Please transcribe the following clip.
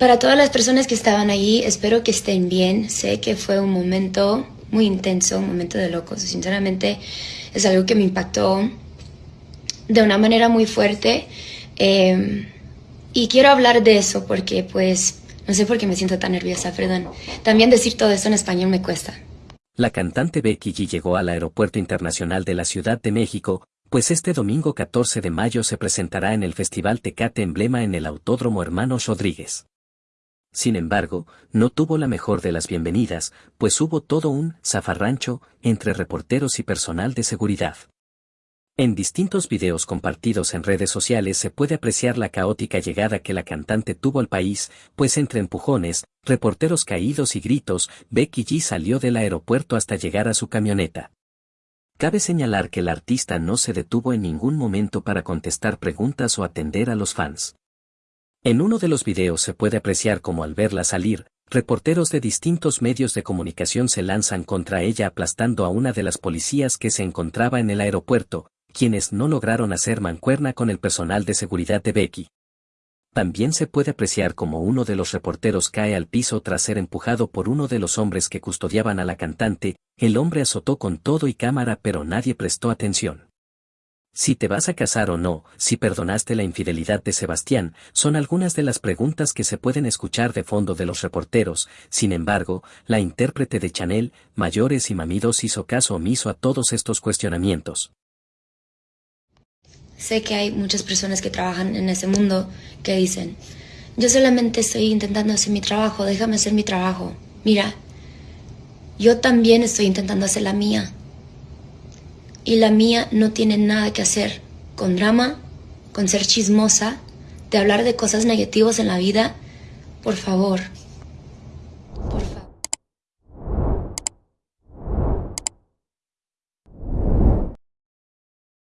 para todas las personas que estaban ahí, espero que estén bien. Sé que fue un momento muy intenso, un momento de locos. Sinceramente, es algo que me impactó de una manera muy fuerte. Eh, y quiero hablar de eso porque, pues, no sé por qué me siento tan nerviosa, perdón. También decir todo esto en español me cuesta. La cantante Becky G llegó al Aeropuerto Internacional de la Ciudad de México, pues este domingo 14 de mayo se presentará en el Festival Tecate Emblema en el Autódromo Hermanos Rodríguez. Sin embargo, no tuvo la mejor de las bienvenidas, pues hubo todo un zafarrancho entre reporteros y personal de seguridad. En distintos videos compartidos en redes sociales se puede apreciar la caótica llegada que la cantante tuvo al país, pues entre empujones, reporteros caídos y gritos, Becky G salió del aeropuerto hasta llegar a su camioneta. Cabe señalar que el artista no se detuvo en ningún momento para contestar preguntas o atender a los fans. En uno de los videos se puede apreciar como al verla salir, reporteros de distintos medios de comunicación se lanzan contra ella aplastando a una de las policías que se encontraba en el aeropuerto, quienes no lograron hacer mancuerna con el personal de seguridad de Becky. También se puede apreciar como uno de los reporteros cae al piso tras ser empujado por uno de los hombres que custodiaban a la cantante, el hombre azotó con todo y cámara pero nadie prestó atención. Si te vas a casar o no, si perdonaste la infidelidad de Sebastián, son algunas de las preguntas que se pueden escuchar de fondo de los reporteros, sin embargo, la intérprete de Chanel, Mayores y Mamidos hizo caso omiso a todos estos cuestionamientos. Sé que hay muchas personas que trabajan en ese mundo que dicen, yo solamente estoy intentando hacer mi trabajo, déjame hacer mi trabajo. Mira, yo también estoy intentando hacer la mía. Y la mía no tiene nada que hacer con drama, con ser chismosa, de hablar de cosas negativas en la vida. Por favor,